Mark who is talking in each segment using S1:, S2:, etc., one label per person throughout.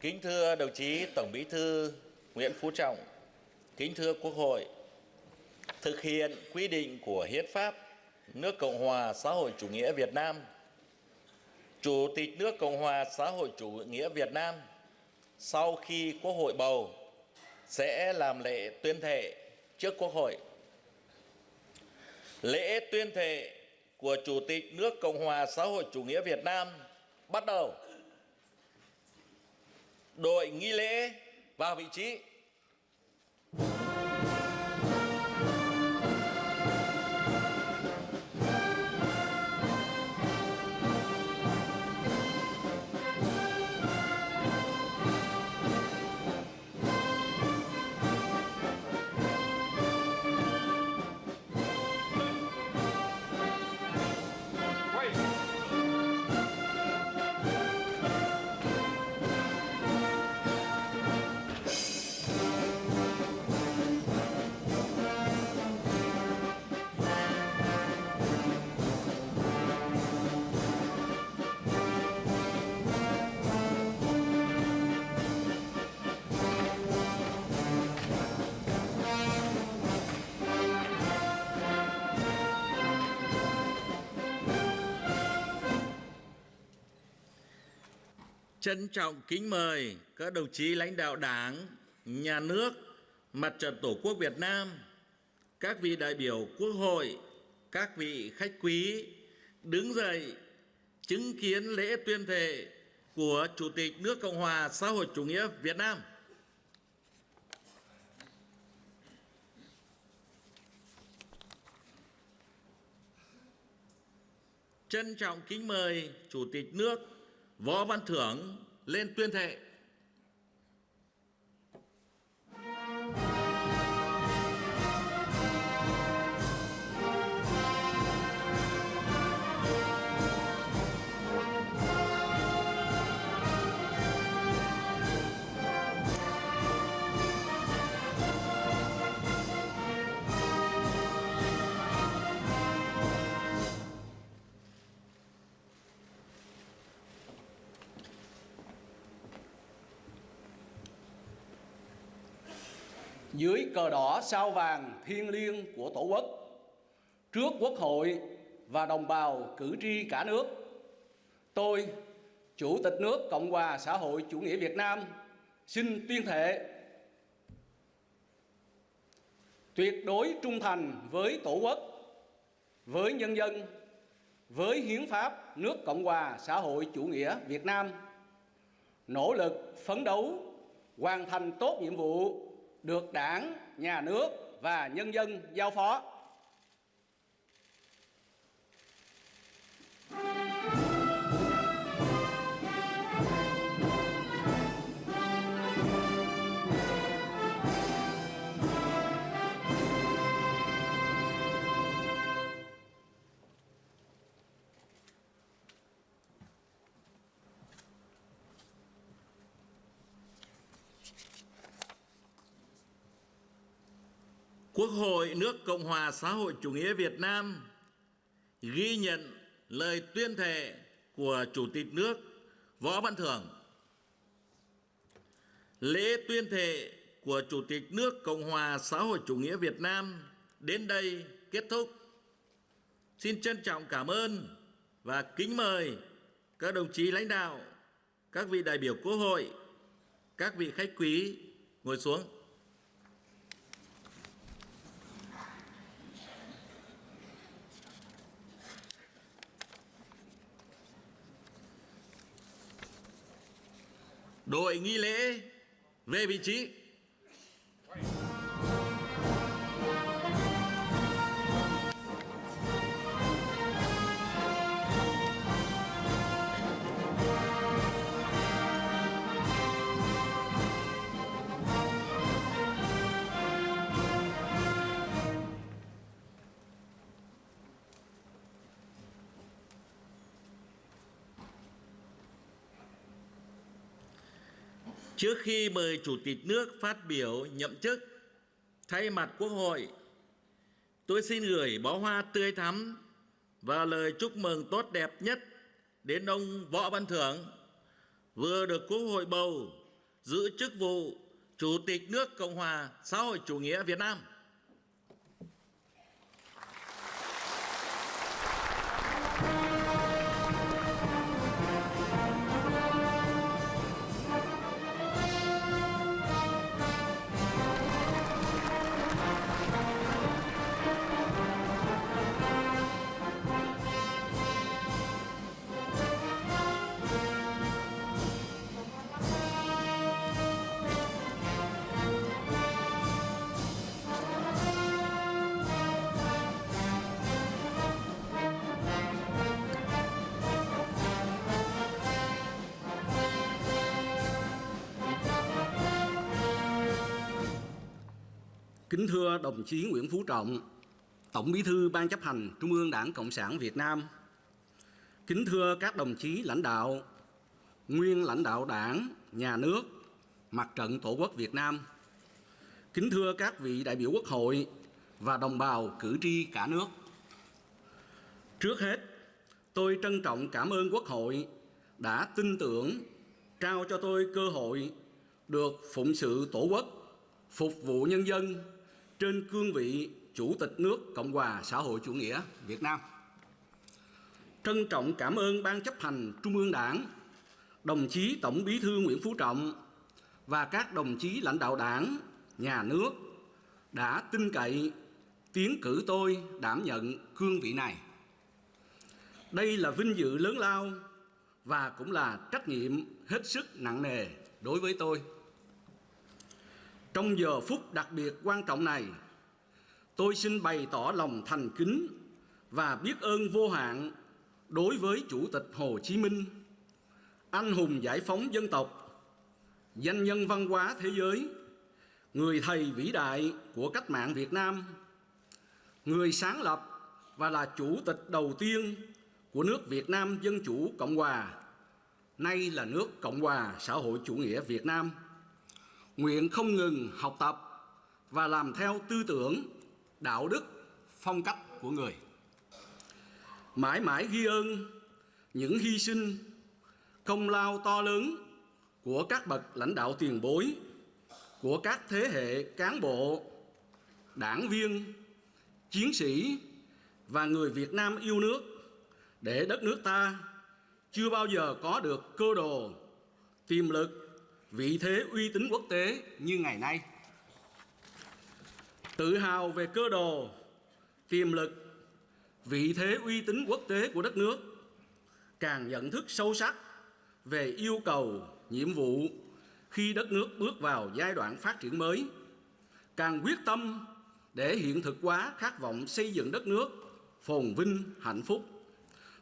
S1: Kính thưa đồng chí Tổng Bí thư Nguyễn Phú Trọng, kính thưa Quốc hội, thực hiện quy định của Hiến pháp nước Cộng hòa xã hội chủ nghĩa Việt Nam, Chủ tịch nước Cộng hòa xã hội chủ nghĩa Việt Nam sau khi Quốc hội bầu sẽ làm lễ tuyên thệ trước Quốc hội. Lễ tuyên thệ của Chủ tịch nước Cộng hòa xã hội chủ nghĩa Việt Nam bắt đầu. Đội nghi lễ vào vị trí. Trân trọng kính mời các đồng chí lãnh đạo Đảng, Nhà nước, Mặt trận Tổ quốc Việt Nam, các vị đại biểu Quốc hội, các vị khách quý đứng dậy chứng kiến lễ tuyên thệ của Chủ tịch nước Cộng hòa xã hội chủ nghĩa Việt Nam. Trân trọng kính mời Chủ tịch nước Võ Văn Thưởng lên tuyên thệ.
S2: Dưới cờ đỏ sao vàng thiêng liêng của Tổ quốc, trước Quốc hội và đồng bào cử tri cả nước, tôi, Chủ tịch nước Cộng hòa xã hội chủ nghĩa Việt Nam, xin tuyên thệ tuyệt đối trung thành với Tổ quốc, với nhân dân, với hiến pháp nước Cộng hòa xã hội chủ nghĩa Việt Nam, nỗ lực phấn đấu hoàn thành tốt nhiệm vụ được đảng, nhà nước và nhân dân giao phó.
S1: Quốc hội nước Cộng hòa xã hội chủ nghĩa Việt Nam ghi nhận lời tuyên thệ của Chủ tịch nước Võ Văn Thưởng. Lễ tuyên thệ của Chủ tịch nước Cộng hòa xã hội chủ nghĩa Việt Nam đến đây kết thúc. Xin trân trọng cảm ơn và kính mời các đồng chí lãnh đạo, các vị đại biểu Quốc hội, các vị khách quý ngồi xuống. Đội nghi lễ về vị trí. Trước khi mời Chủ tịch nước phát biểu nhậm chức, thay mặt Quốc hội, tôi xin gửi bó hoa tươi thắm và lời chúc mừng tốt đẹp nhất đến ông Võ Văn Thưởng vừa được Quốc hội bầu giữ chức vụ Chủ tịch nước Cộng hòa xã hội chủ nghĩa Việt Nam.
S2: Kính thưa đồng chí Nguyễn Phú Trọng, Tổng Bí thư Ban chấp hành Trung ương Đảng Cộng sản Việt Nam. Kính thưa các đồng chí lãnh đạo, nguyên lãnh đạo Đảng, Nhà nước, Mặt trận Tổ quốc Việt Nam. Kính thưa các vị đại biểu Quốc hội và đồng bào cử tri cả nước. Trước hết, tôi trân trọng cảm ơn Quốc hội đã tin tưởng trao cho tôi cơ hội được phụng sự Tổ quốc, phục vụ nhân dân trên cương vị Chủ tịch nước Cộng hòa xã hội chủ nghĩa Việt Nam. Trân trọng cảm ơn Ban chấp hành Trung ương Đảng, đồng chí Tổng Bí thư Nguyễn Phú Trọng và các đồng chí lãnh đạo Đảng, nhà nước đã tin cậy tiến cử tôi đảm nhận cương vị này. Đây là vinh dự lớn lao và cũng là trách nhiệm hết sức nặng nề đối với tôi. Trong giờ phút đặc biệt quan trọng này, tôi xin bày tỏ lòng thành kính và biết ơn vô hạn đối với Chủ tịch Hồ Chí Minh, anh hùng giải phóng dân tộc, danh nhân văn hóa thế giới, người thầy vĩ đại của cách mạng Việt Nam, người sáng lập và là chủ tịch đầu tiên của nước Việt Nam Dân Chủ Cộng Hòa, nay là nước Cộng Hòa xã hội chủ nghĩa Việt Nam nguyện không ngừng học tập và làm theo tư tưởng, đạo đức, phong cách của người. Mãi mãi ghi ơn những hy sinh, công lao to lớn của các bậc lãnh đạo tiền bối, của các thế hệ cán bộ, đảng viên, chiến sĩ và người Việt Nam yêu nước để đất nước ta chưa bao giờ có được cơ đồ, tiềm lực vị thế uy tín quốc tế như ngày nay. Tự hào về cơ đồ, tiềm lực, vị thế uy tín quốc tế của đất nước, càng nhận thức sâu sắc về yêu cầu, nhiệm vụ khi đất nước bước vào giai đoạn phát triển mới, càng quyết tâm để hiện thực hóa khát vọng xây dựng đất nước phồn vinh, hạnh phúc.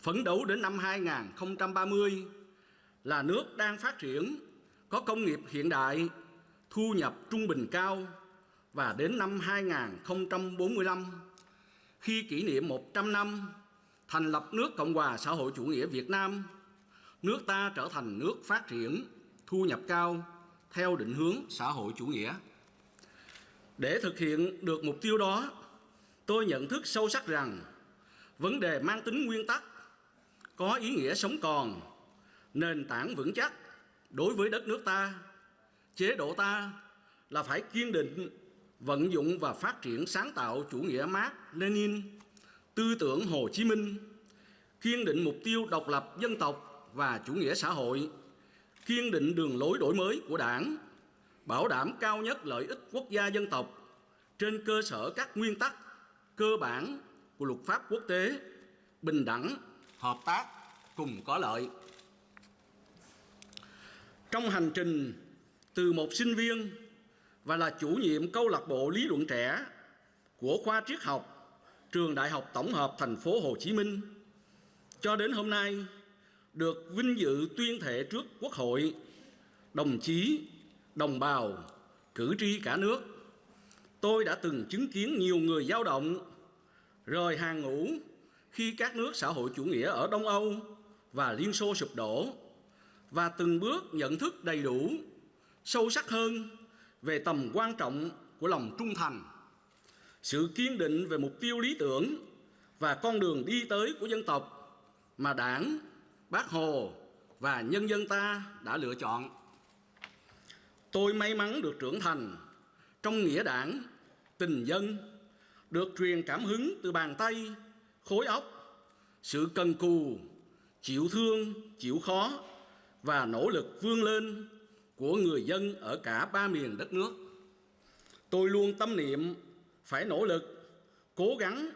S2: Phấn đấu đến năm 2030 là nước đang phát triển có công nghiệp hiện đại, thu nhập trung bình cao và đến năm 2045, khi kỷ niệm 100 năm thành lập nước Cộng hòa xã hội chủ nghĩa Việt Nam, nước ta trở thành nước phát triển, thu nhập cao theo định hướng xã hội chủ nghĩa. Để thực hiện được mục tiêu đó, tôi nhận thức sâu sắc rằng vấn đề mang tính nguyên tắc, có ý nghĩa sống còn, nền tảng vững chắc đối với đất nước ta, chế độ ta là phải kiên định vận dụng và phát triển sáng tạo chủ nghĩa Mark Lenin, tư tưởng Hồ Chí Minh, kiên định mục tiêu độc lập dân tộc và chủ nghĩa xã hội, kiên định đường lối đổi mới của Đảng, bảo đảm cao nhất lợi ích quốc gia dân tộc trên cơ sở các nguyên tắc cơ bản của luật pháp quốc tế, bình đẳng, hợp tác cùng có lợi. Trong hành trình từ một sinh viên và là chủ nhiệm câu lạc bộ lý luận trẻ của khoa triết học trường Đại học Tổng hợp thành phố Hồ Chí Minh cho đến hôm nay được vinh dự tuyên thệ trước Quốc hội, đồng chí, đồng bào, cử tri cả nước. Tôi đã từng chứng kiến nhiều người dao động rời hàng ngũ khi các nước xã hội chủ nghĩa ở Đông Âu và Liên Xô sụp đổ và từng bước nhận thức đầy đủ, sâu sắc hơn về tầm quan trọng của lòng trung thành, sự kiên định về mục tiêu lý tưởng và con đường đi tới của dân tộc mà Đảng, Bác Hồ và nhân dân ta đã lựa chọn. Tôi may mắn được trưởng thành trong nghĩa đảng, tình dân, được truyền cảm hứng từ bàn tay, khối óc, sự cần cù, chịu thương, chịu khó và nỗ lực vươn lên của người dân ở cả ba miền đất nước. Tôi luôn tâm niệm phải nỗ lực, cố gắng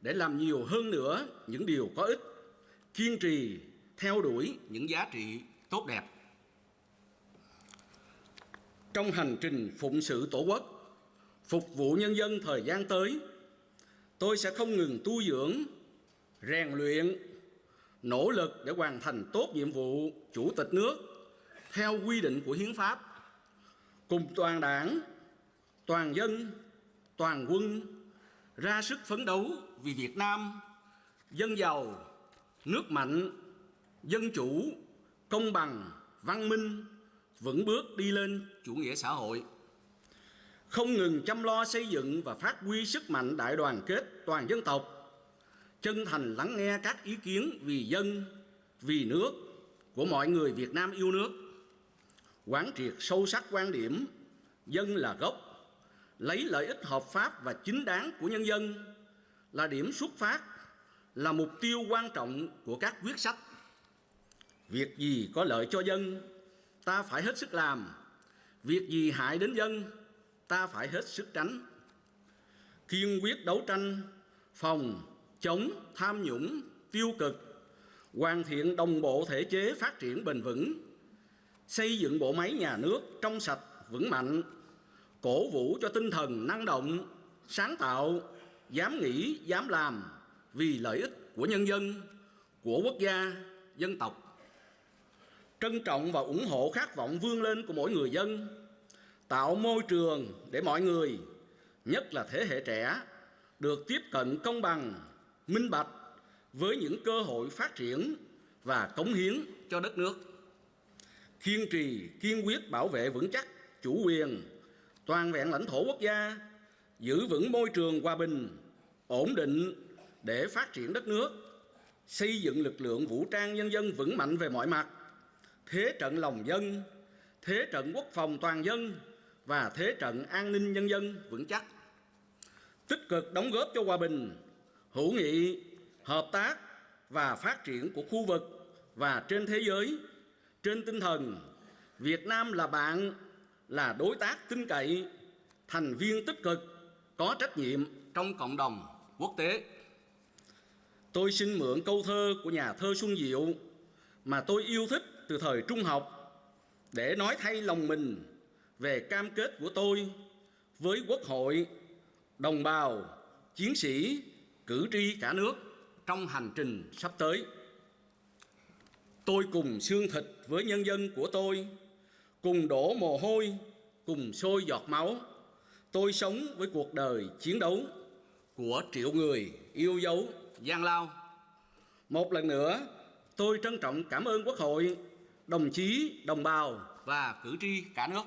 S2: để làm nhiều hơn nữa những điều có ích, kiên trì theo đuổi những giá trị tốt đẹp. Trong hành trình phụng sự Tổ quốc, phục vụ nhân dân thời gian tới, tôi sẽ không ngừng tu dưỡng, rèn luyện, nỗ lực để hoàn thành tốt nhiệm vụ chủ tịch nước theo quy định của hiến pháp cùng toàn đảng, toàn dân, toàn quân ra sức phấn đấu vì Việt Nam dân giàu, nước mạnh, dân chủ, công bằng, văn minh, vững bước đi lên chủ nghĩa xã hội. Không ngừng chăm lo xây dựng và phát huy sức mạnh đại đoàn kết toàn dân tộc, chân thành lắng nghe các ý kiến vì dân, vì nước của mọi người Việt Nam yêu nước. Quán triệt sâu sắc quan điểm dân là gốc, lấy lợi ích hợp pháp và chính đáng của nhân dân là điểm xuất phát, là mục tiêu quan trọng của các quyết sách. Việc gì có lợi cho dân, ta phải hết sức làm. Việc gì hại đến dân, ta phải hết sức tránh. Kiên quyết đấu tranh, phòng, chống tham nhũng, tiêu cực, hoàn thiện đồng bộ thể chế phát triển bền vững, xây dựng bộ máy nhà nước trong sạch, vững mạnh, cổ vũ cho tinh thần năng động, sáng tạo, dám nghĩ, dám làm vì lợi ích của nhân dân, của quốc gia, dân tộc. Trân trọng và ủng hộ khát vọng vươn lên của mỗi người dân, tạo môi trường để mọi người, nhất là thế hệ trẻ, được tiếp cận công bằng, minh bạch với những cơ hội phát triển và cống hiến cho đất nước. Kiên trì, kiên quyết bảo vệ vững chắc chủ quyền, toàn vẹn lãnh thổ quốc gia, giữ vững môi trường hòa bình, ổn định để phát triển đất nước, xây dựng lực lượng vũ trang nhân dân vững mạnh về mọi mặt, thế trận lòng dân, thế trận quốc phòng toàn dân và thế trận an ninh nhân dân vững chắc. Tích cực đóng góp cho hòa bình, hữu nghị, hợp tác và phát triển của khu vực và trên thế giới trên tinh thần Việt Nam là bạn, là đối tác tin cậy, thành viên tích cực, có trách nhiệm trong cộng đồng quốc tế. Tôi xin mượn câu thơ của nhà thơ Xuân Diệu mà tôi yêu thích từ thời trung học để nói thay lòng mình về cam kết của tôi với Quốc hội, đồng bào, chiến sĩ, cử tri cả nước trong hành trình sắp tới. Tôi cùng xương thịt với nhân dân của tôi, cùng đổ mồ hôi, cùng sôi giọt máu. Tôi sống với cuộc đời chiến đấu của triệu người yêu dấu gian lao. Một lần nữa, tôi trân trọng cảm ơn Quốc hội, đồng chí, đồng bào và cử tri cả nước.